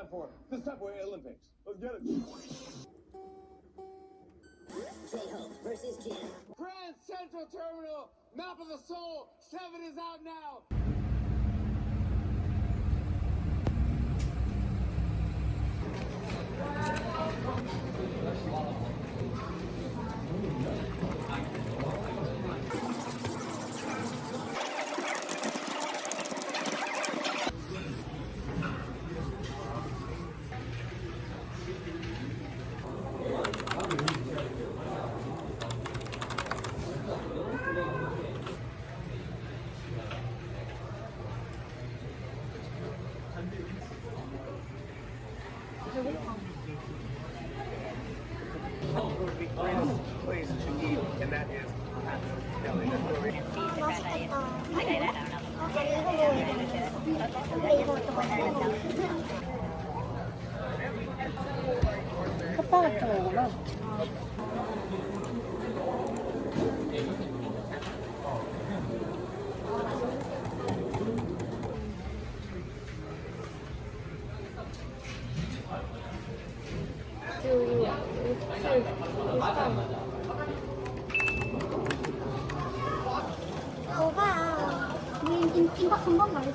time for the Subway Olympics. Let's get it. J-Hope versus Jim. Grand Central Terminal, Map of the Soul, 7 is out now. 핫바 같은 거구나. 뭐가 임, 임박 한번 말도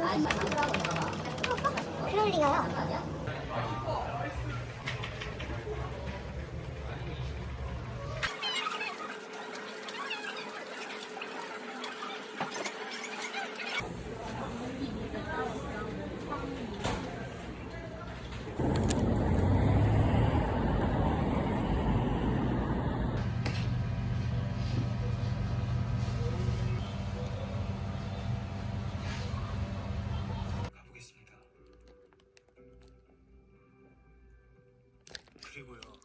그럴 리가요 그리고요.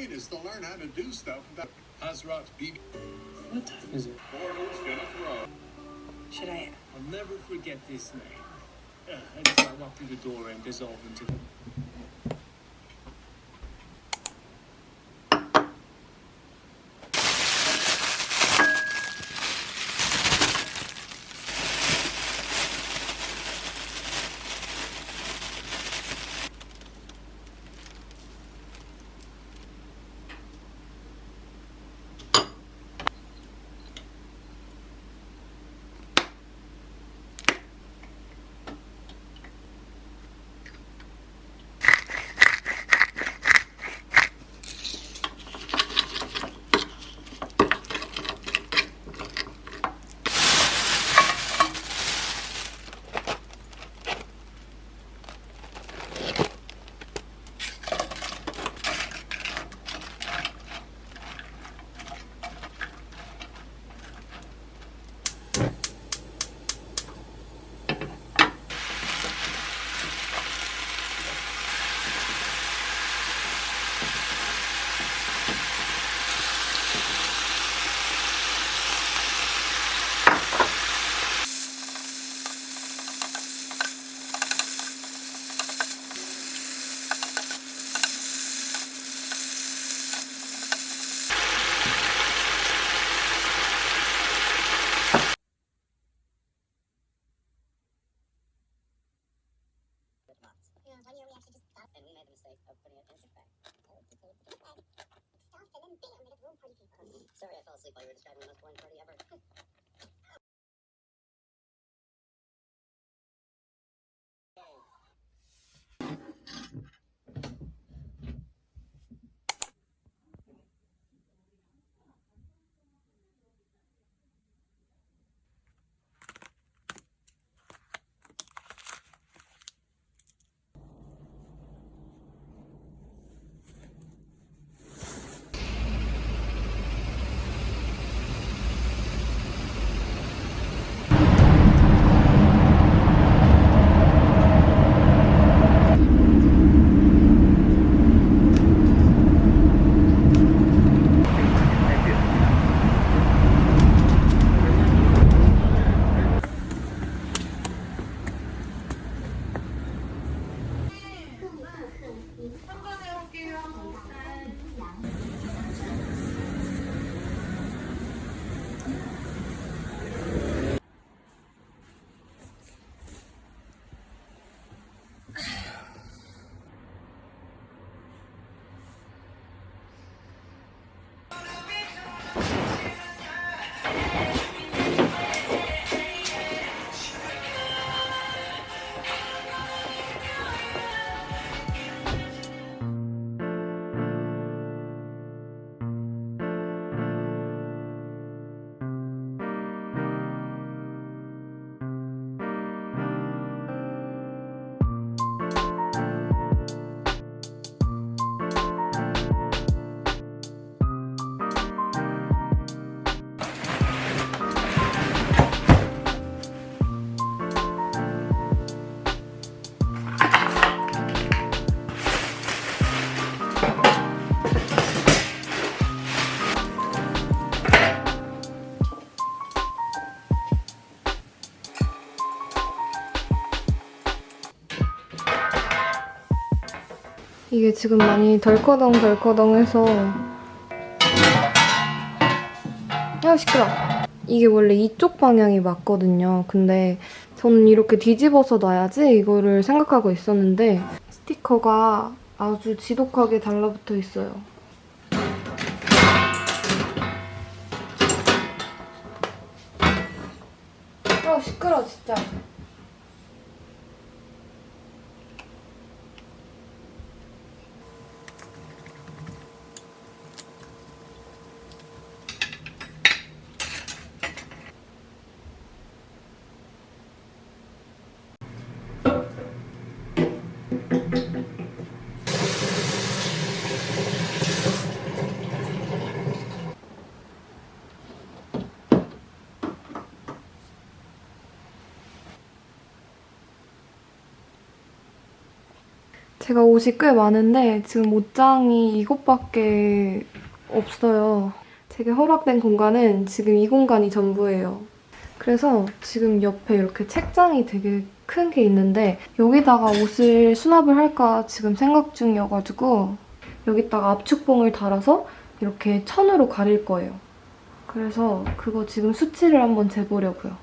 Point is to learn how to do stuff that Hazrat's BB. What time is it? Portal's gonna throw. Should I? I'll never forget this name. Uh, I just I walk through the door and dissolve into the 이게 지금 많이 덜커덩덜커덩해서 아 시끄러. 이게 원래 이쪽 방향이 맞거든요. 근데 저는 이렇게 뒤집어서 놔야지 이거를 생각하고 있었는데 스티커가 아주 지독하게 달라붙어 있어요. 아 시끄러 진짜. 제가 옷이 꽤 많은데 지금 옷장이 이곳밖에 없어요. 제게 허락된 공간은 지금 이 공간이 전부예요. 그래서 지금 옆에 이렇게 책장이 되게 큰 게 있는데 여기다가 옷을 수납을 할까 지금 생각 중이어가지고 여기다가 압축봉을 달아서 이렇게 천으로 가릴 거예요. 그래서 그거 지금 수치를 한번 재보려고요.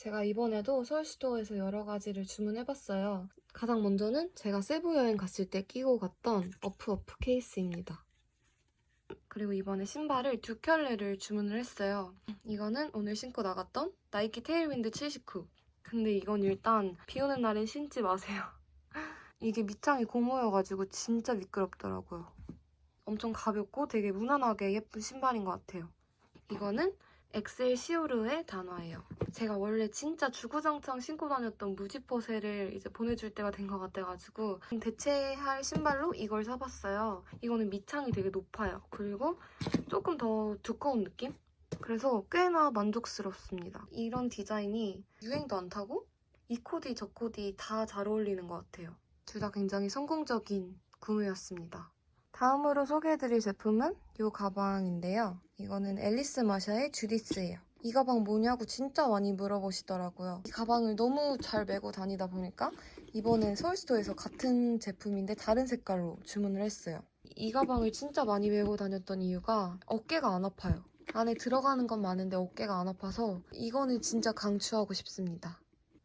제가 이번에도 서울시도에서 여러 가지를 주문해봤어요. 가장 먼저는 제가 세부 여행 갔을 때 끼고 갔던 어프 어프 케이스입니다. 그리고 이번에 신발을 두 켤레를 주문을 했어요. 이거는 오늘 신고 나갔던 나이키 테일윈드 79. 근데 이건 일단 비 오는 날엔 신지 마세요. 이게 밑창이 고무여가지고 진짜 미끄럽더라고요. 엄청 가볍고 되게 무난하게 예쁜 신발인 것 같아요. 이거는 엑셀 시오르의 단화예요. 제가 원래 진짜 주구장창 신고 다녔던 무지포세를 이제 보내줄 때가 된 것 같아가지고 대체할 신발로 이걸 사봤어요. 이거는 밑창이 되게 높아요. 그리고 조금 더 두꺼운 느낌? 그래서 꽤나 만족스럽습니다. 이런 디자인이 유행도 안 타고 이 코디 저 코디 다 잘 어울리는 것 같아요. 둘 다 굉장히 성공적인 구매였습니다. 다음으로 소개해드릴 제품은 이 가방인데요. 이거는 앨리스 마샤의 주디스예요. 이 가방 뭐냐고 진짜 많이 물어보시더라고요. 이 가방을 너무 잘 메고 다니다 보니까 이번엔 서울스토어에서 같은 제품인데 다른 색깔로 주문을 했어요. 이 가방을 진짜 많이 메고 다녔던 이유가 어깨가 안 아파요. 안에 들어가는 건 많은데 어깨가 안 아파서 이거는 진짜 강추하고 싶습니다.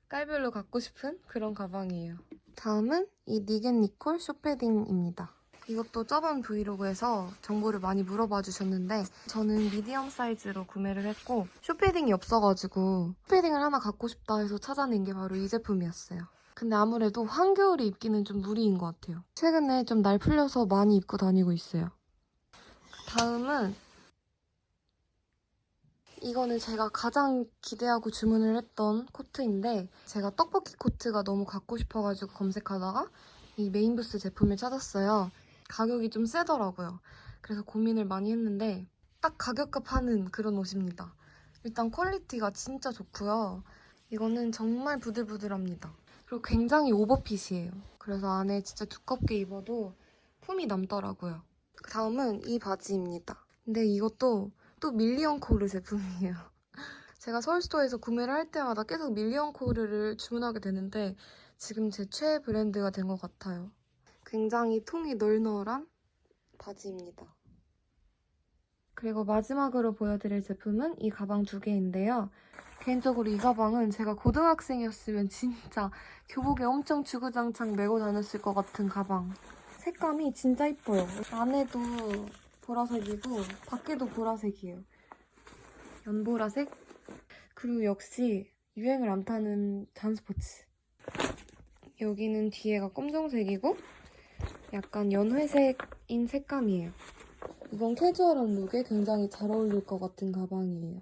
깔별로 갖고 싶은 그런 가방이에요. 다음은 이 니겐 니콜 숏패딩입니다. 이것도 저번 브이로그에서 정보를 많이 물어봐 주셨는데 저는 미디엄 사이즈로 구매를 했고 숏패딩이 없어가지고 숏패딩을 하나 갖고 싶다 해서 찾아낸 게 바로 이 제품이었어요. 근데 아무래도 한겨울에 입기는 좀 무리인 것 같아요. 최근에 좀 날 풀려서 많이 입고 다니고 있어요. 다음은 이거는 제가 가장 기대하고 주문을 했던 코트인데 제가 떡볶이 코트가 너무 갖고 싶어가지고 검색하다가 이 메인부스 제품을 찾았어요. 가격이 좀 세더라고요. 그래서 고민을 많이 했는데 딱 가격값 하는 그런 옷입니다. 일단 quality가 진짜 좋고요. 이거는 정말 부들부들합니다. 그리고 굉장히 오버핏이에요. 그래서 안에 진짜 두껍게 입어도 품이 남더라고요. 다음은 이 바지입니다. 근데 이것도 또 밀리언 코르 제품이에요. 제가 서울스토어에서 구매를 할 때마다 계속 밀리언 코르를 주문하게 되는데 지금 제 최애 브랜드가 된 것 같아요. 굉장히 통이 널널한 바지입니다. 그리고 마지막으로 보여드릴 제품은 이 가방 두 개인데요. 개인적으로 이 가방은 제가 고등학생이었으면 진짜 교복에 엄청 주구장창 메고 다녔을 것 같은 가방. 색감이 진짜 이뻐요. 안에도 보라색이고 밖에도 보라색이에요. 연보라색? 그리고 역시 유행을 안 타는 잔스포츠. 여기는 뒤에가 검정색이고 약간 연회색인 색감이에요. 이건 캐주얼한 룩에 굉장히 잘 어울릴 것 같은 가방이에요.